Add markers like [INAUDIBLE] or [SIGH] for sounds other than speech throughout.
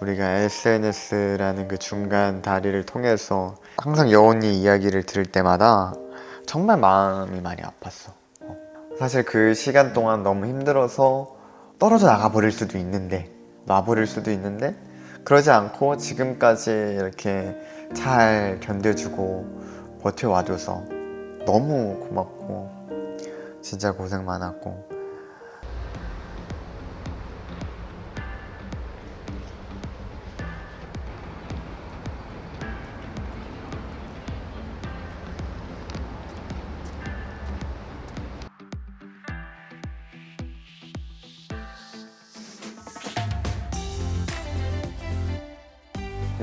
우리가 SNS라는 그 중간 다리를 통해서 항상 여운이 이야기를 들을 때마다 정말 마음이 많이 아팠어. 어. 사실 그 시간 동안 너무 힘들어서 떨어져 나가 버릴 수도 있는데 놔버릴 수도 있는데 그러지 않고 지금까지 이렇게 잘 견뎌주고 버텨와줘서 너무 고맙고 진짜 고생 많았고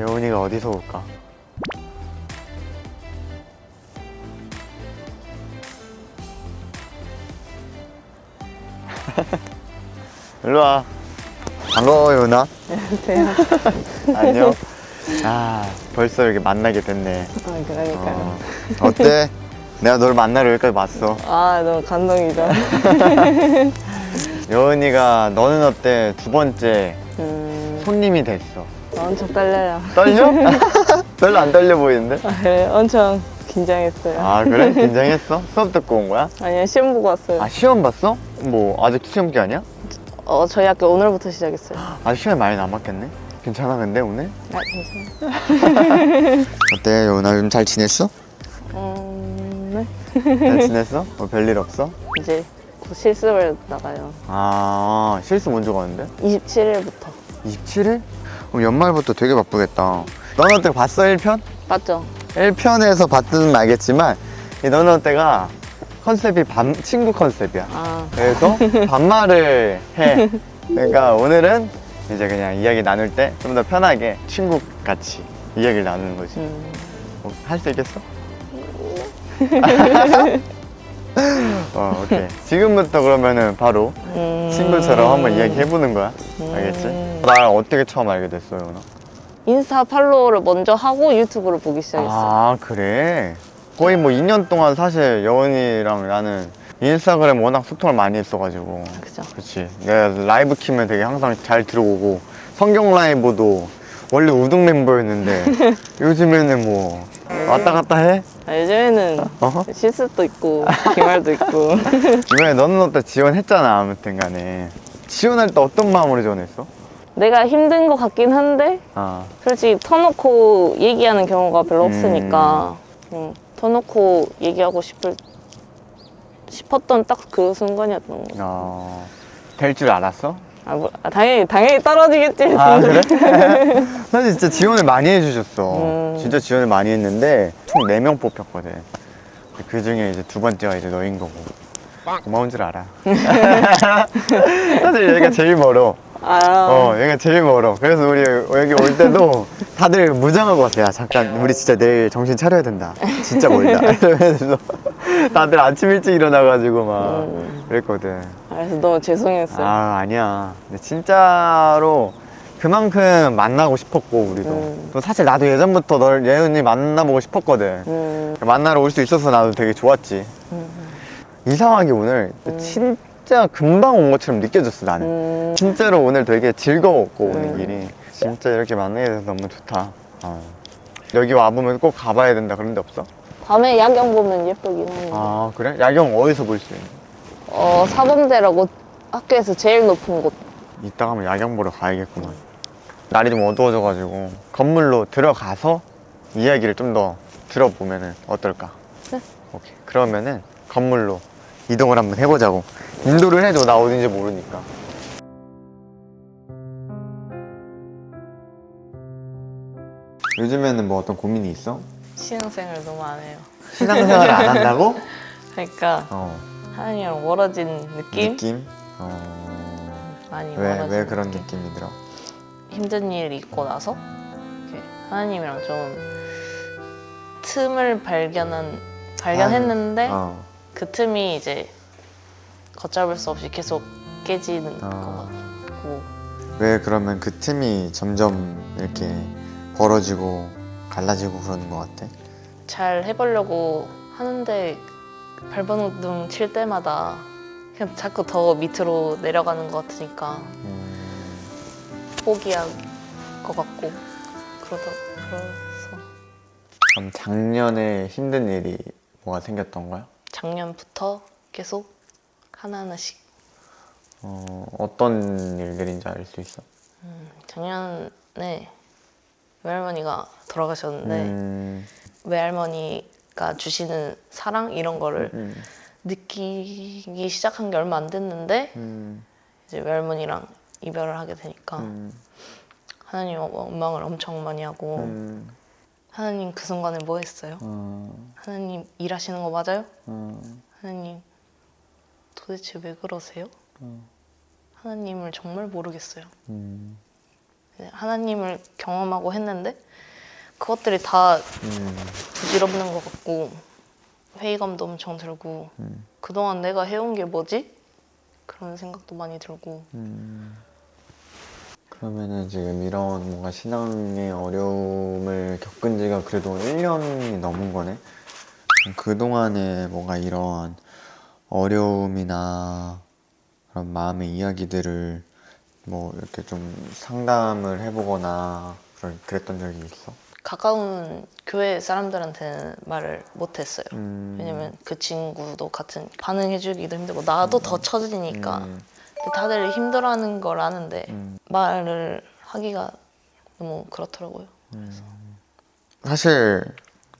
여운이가 어디서 올까? [LAUGHS] 일로 와. 반가워, 여운아. 안녕하세요. [LAUGHS] 안녕. 아, 벌써 이렇게 만나게 됐네. 아, 그러니까요. 어, 어때? 내가 널 만나러 여기까지 왔어. 아, 너무 감동이죠. [LAUGHS] 여운이가 너는 어때? 두 번째 음, 손님이 됐어. 엄청 떨려요. 떨려? [LAUGHS] 별로 안 떨려 보이는데? 아, 그래, 엄청 긴장했어요. 아, 그래? 긴장했어? 수업 듣고 온 거야? 아니요, 시험 보고 왔어요. 아, 시험 봤어? 뭐, 아직 시험 기간이야? 어, 저희 학교 오늘부터 시작했어요. [GASPS] 아직 시간이 많이 남았겠네? 괜찮아, 근데 오늘? 아, 괜찮아요. [LAUGHS] 어때, 여운아? 요즘 잘 지냈어? 음, 네. 잘 [LAUGHS] 지냈어? 뭐 별일 없어? 이제 곧 실습을 나가요. 아, 실습 먼저 가는데? 27일부터. 27일? 그럼 연말부터 되게 바쁘겠다. 너는 어때 봤어, 1편? 맞죠? 1편에서 봤든 알겠지만 이 너는 어때가 컨셉이 반, 친구 컨셉이야. 아, 그래서 [LAUGHS] 반말을 해. 그러니까 오늘은 이제 그냥 이야기 나눌 때 좀 더 편하게 친구 같이 이야기를 나누는 거지. 음, 할수 있겠어? [LAUGHS] 어, 오케이. 지금부터 그러면은 바로 음. 친구처럼 한번 이야기 해보는 거야. 알겠지? 음. 나 어떻게 처음 알게 됐어, 요 나? 인스타 팔로우를 먼저 하고 유튜브를 보기 시작했어요. 아, 그래? 거의 뭐 2년 동안 사실 여원이랑 나는 인스타그램 워낙 소통을 많이 했어가지고. 그죠? 그치. 내가 라이브 키면 되게 항상 잘 들어오고, 성경 라이브도 원래 우등 멤버였는데, [LAUGHS] 요즘에는 뭐, 왔다 갔다 해? 아, 요즘에는 어허? 실습도 있고, [LAUGHS] 기말도 있고. [LAUGHS] 이번에 너는 어때 지원했잖아, 아무튼 간에. 지원할 때 어떤 마음으로 지원했어? 내가 힘든 것 같긴 한데, 아, 솔직히 터놓고 얘기하는 경우가 별로 음. 없으니까 음, 터놓고 얘기하고 싶을 싶었던 딱 그 순간이었던 거. 어, 될줄 알았어? 아, 뭐, 아, 당연히 당연히 떨어지겠지. 아 그래? [LAUGHS] 사실 진짜 지원을 많이 해주셨어. 음. 진짜 지원을 많이 했는데 총 4명 뽑혔거든. 그 중에 이제 두 번째가 이제 너인 거고. 고마운 줄 알아. [LAUGHS] 사실 여기가 제일 멀어. 아, 어 여기가 제일 멀어. 그래서 우리 여기 올 때도 다들 무장하고 왔어요. 야 잠깐 우리 진짜 내일 정신 차려야 된다. 진짜 멀다. [LAUGHS] 이러면서 다들 아침 일찍 일어나가지고 막 음. 그랬거든 그래서 너무 죄송했어요. 아 아니야 근데 진짜로 그만큼 만나고 싶었고 우리도 음. 또 사실 나도 예전부터 널 예은이 만나보고 싶었거든 음, 만나러 올 수 있어서 나도 되게 좋았지 음, 이상하게 오늘 음. 진짜 금방 온 것처럼 느껴졌어 나는 음, 진짜로 오늘 되게 즐거웠고 오는 음. 길이 진짜 이렇게 만나게 돼서 너무 좋다 어. 여기 와보면 꼭 가봐야 된다 그런 데 없어? 밤에 야경 보면 예쁘긴 한데. 아 그래? 야경 어디서 볼 수 있는 어, 사범대라고 학교에서 제일 높은 곳. 이따가 한번 야경 보러 가야겠구만 날이 좀 어두워져가지고 건물로 들어가서 이야기를 좀 더 들어보면은 어떨까? 네. 오케이 그러면은 건물로 이동을 한번 해보자고 인도를 해줘 나 어딘지 모르니까 요즘에는 뭐 어떤 고민이 있어? 신앙생활 너무 안 해요. 신앙생활을 안 한다고? [LAUGHS] 그러니까 어 하나님이랑 멀어진 느낌? 느낌? 어... 많이 왜, 멀어진 왜 그런 느낌. 느낌이 들어? 힘든 일이 있고 나서 하나님이랑 좀 틈을 발견한 발견했는데 어. 그 틈이 이제 걷잡을 수 없이 계속 깨지는 어. 것 같고 왜 그러면 그 틈이 점점 이렇게 벌어지고 갈라지고 그러는 것 같아? 잘 해보려고 하는데 발버둥 칠 때마다 그냥 자꾸 더 밑으로 내려가는 것 같으니까 음, 포기하고 것 같고 그러다 그래서 그럼 작년에 힘든 일이 뭐가 생겼던 거야? 작년부터 계속 하나하나씩 어, 어떤 일들인지 알 수 있어? 음, 작년에 외할머니가 돌아가셨는데 음, 외할머니가 주시는 사랑 이런 거를 음, 느끼기 시작한 게 얼마 안 됐는데 음, 이제 외할머니랑 이별을 하게 되니까 음, 하나님 원망을 엄청 많이 하고 음, 하나님 그 순간에 뭐 했어요? 어, 하나님 일하시는 거 맞아요? 어, 하나님 도대체 왜 그러세요? 어. 하나님을 정말 모르겠어요. 음, 네, 하나님을 경험하고 했는데 그것들이 다 음, 부질없는 것 같고 회의감도 엄청 들고 음. 그동안 내가 해온 게 뭐지? 그런 생각도 많이 들고 음. 그러면은 지금 이런 뭔가 신앙의 어려움을 겪은 지가 그래도 1년이 넘은 거네? 그동안에 뭔가 이런 어려움이나 그런 마음의 이야기들을 뭐 이렇게 좀 상담을 해보거나 그런- 그랬던 적이 있어? 가까운 교회 사람들한테는 말을 못했어요. 음. 왜냐면 그 친구도 같은 반응해주기도 힘들고 나도 더 처지니까 음, 다들 힘들어하는 걸 아는데 음. 말을 하기가 너무 그렇더라고요. 사실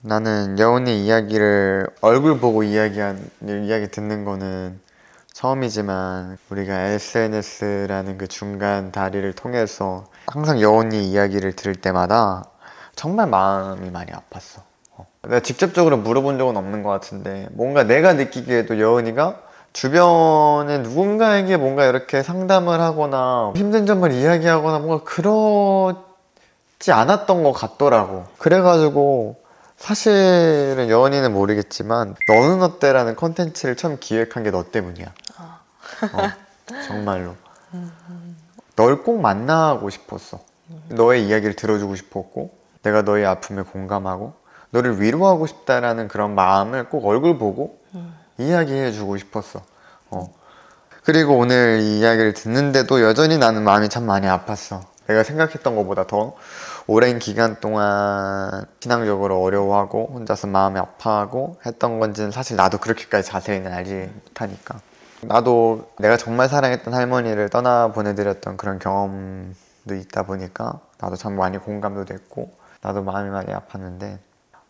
나는 여운이 이야기를 얼굴 보고 이야기한 이야기 듣는 거는 처음이지만 우리가 SNS라는 그 중간 다리를 통해서 항상 여운이 이야기를 들을 때마다 정말 마음이 많이 아팠어. 어. 내가 직접적으로 물어본 적은 없는 것 같은데 뭔가 내가 느끼기에도 여운이가 주변에 누군가에게 뭔가 이렇게 상담을 하거나 힘든 점을 이야기하거나 뭔가 그렇지 않았던 것 같더라고. 그래가지고 사실은 여원이는 모르겠지만 너는 어때라는 컨텐츠를 처음 기획한 게 너 때문이야. 아. 어, 정말로. 널 꼭 만나고 싶었어. 너의 이야기를 들어주고 싶었고, 내가 너의 아픔에 공감하고, 너를 위로하고 싶다라는 그런 마음을 꼭 얼굴 보고 이야기해 주고 싶었어. 어. 그리고 오늘 이 이야기를 듣는데도 여전히 나는 마음이 참 많이 아팠어. 내가 생각했던 것보다 더 오랜 기간 동안 신앙적으로 어려워하고 혼자서 마음이 아파하고 했던 건지는 사실 나도 그렇게까지 자세히는 알지 못하니까. 나도 내가 정말 사랑했던 할머니를 떠나 보내드렸던 그런 경험도 있다 보니까 나도 참 많이 공감도 됐고 나도 마음이 많이 아팠는데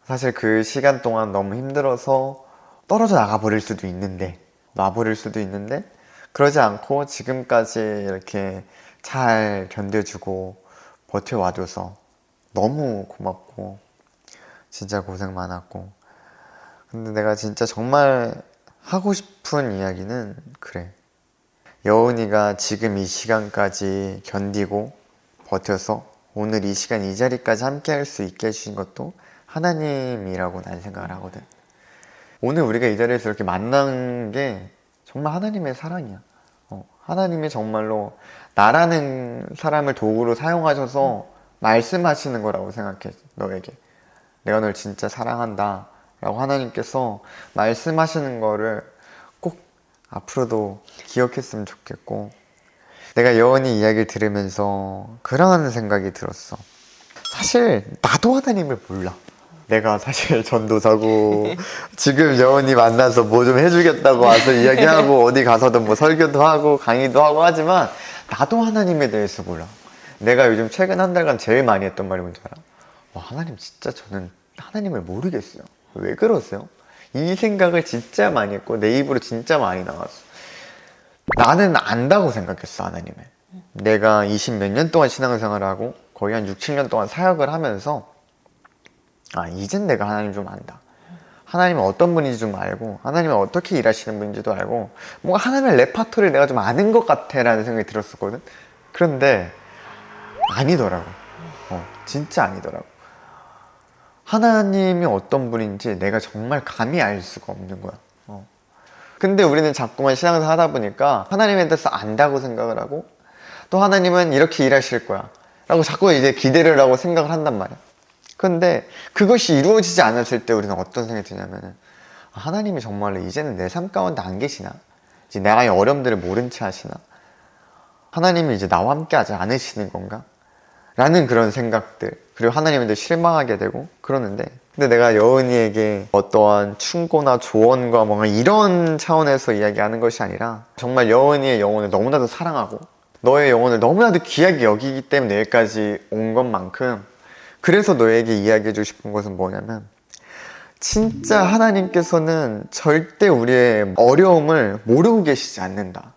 사실 그 시간 동안 너무 힘들어서 떨어져 나가 버릴 수도 있는데 놔버릴 수도 있는데 그러지 않고 지금까지 이렇게 잘 견뎌주고 버텨와줘서 너무 고맙고 진짜 고생 많았고. 근데 내가 진짜 정말 하고 싶은 이야기는 그래. 여운이가 지금 이 시간까지 견디고 버텨서 오늘 이 시간 이 자리까지 함께 할 수 있게 해주신 것도 하나님이라고 난 생각을 하거든. 오늘 우리가 이 자리에서 이렇게 만난 게 정말 하나님의 사랑이야. 어, 하나님이 정말로 나라는 사람을 도구로 사용하셔서 말씀하시는 거라고 생각해 너에게. 내가 널 진짜 사랑한다 라고 하나님께서 말씀하시는 거를 꼭 앞으로도 기억했으면 좋겠고 내가 여원이 이야기를 들으면서 그런 생각이 들었어. 사실 나도 하나님을 몰라. 내가 사실 [LAUGHS] 전도사고 [LAUGHS] 지금 여원이 만나서 뭐 좀 해주겠다고 와서 이야기하고 어디 가서도 뭐 설교도 하고 강의도 하고 하지만 나도 하나님에 대해서 몰라. 내가 요즘 최근 한 달간 제일 많이 했던 말이 뭔지 알아? 와 하나님 진짜 저는 하나님을 모르겠어요 왜 그러세요? 이 생각을 진짜 많이 했고 내 입으로 진짜 많이 나왔어. 나는 안다고 생각했어 하나님을. 내가 20 몇 년 동안 신앙생활을 하고 거의 한 6, 7년 동안 사역을 하면서 아 이젠 내가 하나님 좀 안다. 하나님은 어떤 분인지 좀 알고 하나님은 어떻게 일하시는 분인지도 알고 뭔가 하나님의 레파토리를 내가 좀 아는 것 같아 라는 생각이 들었었거든. 그런데 아니더라고. 어, 진짜 아니더라고 하나님이 어떤 분인지 내가 정말 감히 알 수가 없는 거야. 어. 근데 우리는 자꾸만 신앙생활 하다 보니까 하나님에 대해서 안다고 생각을 하고 또 하나님은 이렇게 일하실 거야 라고 자꾸 이제 기대를 하고 생각을 한단 말이야. 근데 그것이 이루어지지 않았을 때 우리는 어떤 생각이 드냐면은 아, 하나님이 정말로 이제는 내 삶 가운데 안 계시나? 이제 나의 어려움들을 모른 채 하시나? 하나님이 이제 나와 함께 하지 않으시는 건가? 라는 그런 생각들 그리고 하나님한테 실망하게 되고 그러는데 근데 내가 여은이에게 어떠한 충고나 조언과 뭔가 이런 차원에서 이야기하는 것이 아니라 정말 여은이의 영혼을 너무나도 사랑하고 너의 영혼을 너무나도 귀하게 여기기 때문에 여기까지 온 것만큼 그래서 너에게 이야기해주고 싶은 것은 뭐냐면 진짜 하나님께서는 절대 우리의 어려움을 모르고 계시지 않는다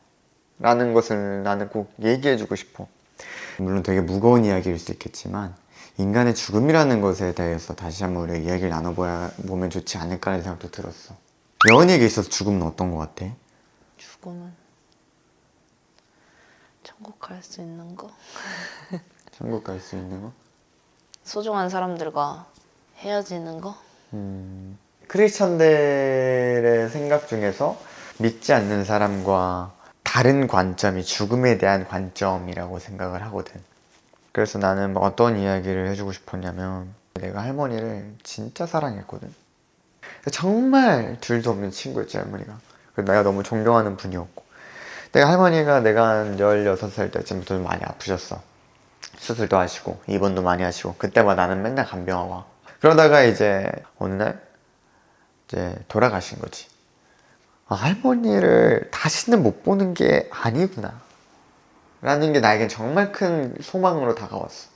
라는 것을 나는 꼭 얘기해주고 싶어. 물론 되게 무거운 이야기일 수 있겠지만 인간의 죽음이라는 것에 대해서 다시 한번 우리가 이야기를 나눠보면 좋지 않을까 라는 생각도 들었어 여은이에게 있어서 죽음은 어떤 것 같아? 죽음은 천국 갈 수 있는 거 [LAUGHS] 천국 갈 수 있는 거? 소중한 사람들과 헤어지는 거 음, 크리스천들의 생각 중에서 믿지 않는 사람과 다른 관점이 죽음에 대한 관점이라고 생각을 하거든. 그래서 나는 뭐 어떤 이야기를 해주고 싶었냐면 내가 할머니를 진짜 사랑했거든. 정말 둘도 없는 친구였지 할머니가. 내가 너무 존경하는 분이었고 내가 할머니가 내가 한 16살 때쯤부터 좀 많이 아프셨어. 수술도 하시고 입원도 많이 하시고 그때마다 나는 맨날 간병하고 와. 그러다가 이제 어느 날 이제 돌아가신 거지. 아, 할머니를 다시는 못 보는 게 아니구나. 라는 게 나에겐 정말 큰 소망으로 다가왔어.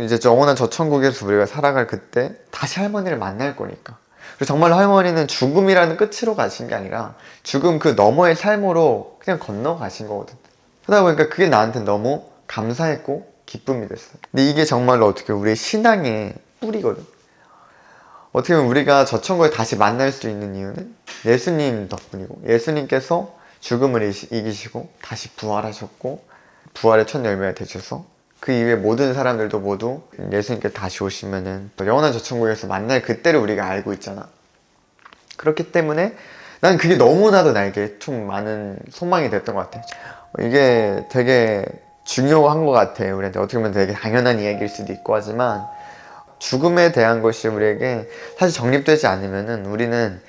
이제 영원한 저 천국에서 우리가 살아갈 그때 다시 할머니를 만날 거니까. 그래서 정말 할머니는 죽음이라는 끝으로 가신 게 아니라 죽음 그 너머의 삶으로 그냥 건너가신 거거든. 그러다 보니까 그게 나한테 너무 감사했고 기쁨이 됐어. 근데 이게 정말로 어떻게 우리의 신앙의 뿌리거든. 어떻게 보면 우리가 저 천국에 다시 만날 수 있는 이유는 예수님 덕분이고 예수님께서 죽음을 이기시고 다시 부활하셨고 부활의 첫 열매가 되셔서 그 이후에 모든 사람들도 모두 예수님께 다시 오시면은 또 영원한 저 천국에서 만날 그때를 우리가 알고 있잖아. 그렇기 때문에 난 그게 너무나도 나에게 좀 많은 소망이 됐던 것 같아 이게 되게 중요한 것 같아 우리한테. 어떻게 보면 되게 당연한 이야기일 수도 있고 하지만 죽음에 대한 것이 우리에게 사실 정립되지 않으면은 우리는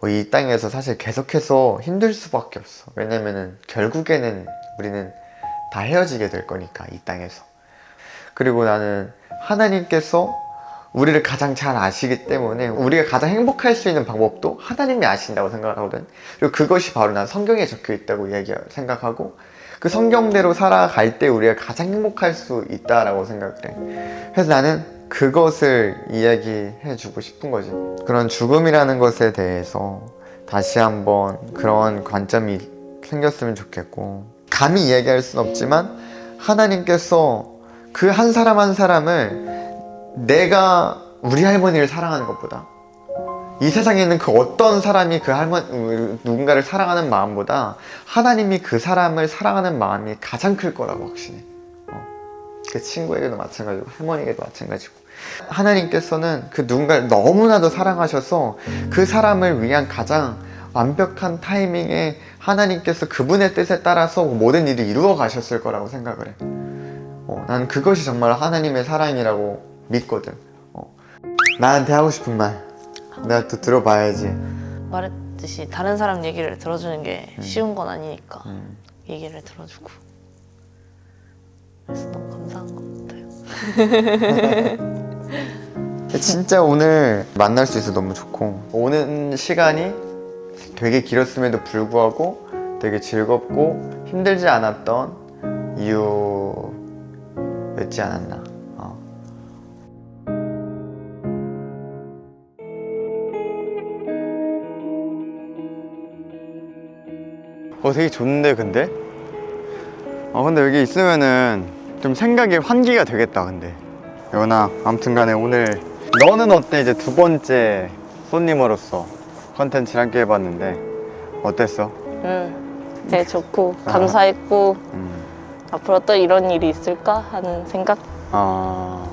어, 이 땅에서 사실 계속해서 힘들 수밖에 없어. 왜냐면은 결국에는 우리는 다 헤어지게 될 거니까 이 땅에서. 그리고 나는 하나님께서 우리를 가장 잘 아시기 때문에 우리가 가장 행복할 수 있는 방법도 하나님이 아신다고 생각을 하거든. 그리고 그것이 바로 난 성경에 적혀 있다고 얘기 생각하고 그 성경대로 살아갈 때 우리가 가장 행복할 수 있다라고 생각을 해. 그래서 나는 그것을 이야기해 주고 싶은 거지. 그런 죽음이라는 것에 대해서 다시 한번 그런 관점이 생겼으면 좋겠고, 감히 이야기할 순 없지만, 하나님께서 그 한 사람 한 사람을 내가 우리 할머니를 사랑하는 것보다, 이 세상에 있는 그 어떤 사람이 그 할머니, 누군가를 사랑하는 마음보다 하나님이 그 사람을 사랑하는 마음이 가장 클 거라고 확신해. 그 친구에게도 마찬가지고 할머니에게도 마찬가지고 하나님께서는 그 누군가를 너무나도 사랑하셔서 그 사람을 위한 가장 완벽한 타이밍에 하나님께서 그분의 뜻에 따라서 모든 일을 이루어 가셨을 거라고 생각을 해. 어, 난 그것이 정말 하나님의 사랑이라고 믿거든. 어. 나한테 하고 싶은 말 내가 또 들어봐야지. 말했듯이 다른 사람 얘기를 들어주는 게 쉬운 건 아니니까 음. 얘기를 들어주고 그래서 너무 감사한 것 같아요. [LAUGHS] 진짜 오늘 만날 수 있어 너무 좋고 오는 시간이 되게 길었음에도 불구하고 되게 즐겁고 힘들지 않았던 이유였지 않았나 어. 어 되게 좋은데 근데? 어 근데 여기 있으면은 좀 생각이 환기가 되겠다 근데 여나 아무튼 간에 오늘 너는 어때 이제 두 번째 손님으로서 컨텐츠를 함께 해봤는데 어땠어? 응, 되게 좋고 감사했고 음. 앞으로 또 이런 일이 있을까 하는 생각 아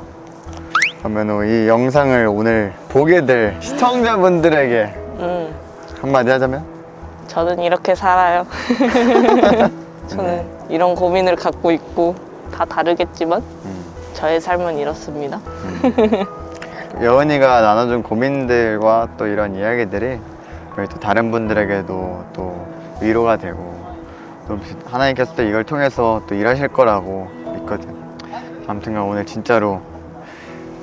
그러면 이 영상을 오늘 보게 될 시청자분들에게 음, 한마디 하자면? 저는 이렇게 살아요. [LAUGHS] 저는 이런 고민을 갖고 있고 다 다르겠지만 음. 저의 삶은 이렇습니다. 여은이가 나눠준 고민들과 또 이런 이야기들이 우리 또 다른 분들에게도 또 위로가 되고 또 하나님께서 또 이걸 통해서 또 일하실 거라고 믿거든. 아무튼간 오늘 진짜로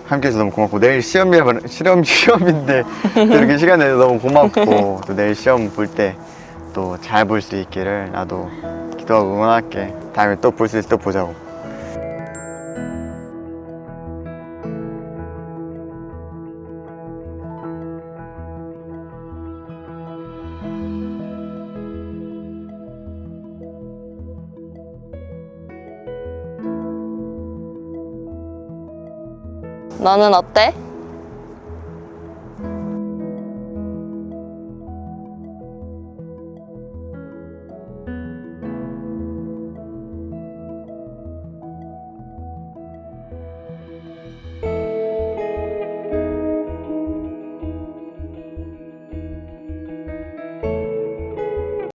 함께 해서 너무 고맙고 내일 시험이라 시험 시험인데 또 [LAUGHS] 이렇게 시간 내서 너무 고맙고 또 내일 시험 볼 때 또 잘 볼 수 있기를 나도 기도하고 응원할게. 다음에 또 볼 수 있을 때또 보자고. 너는 어때?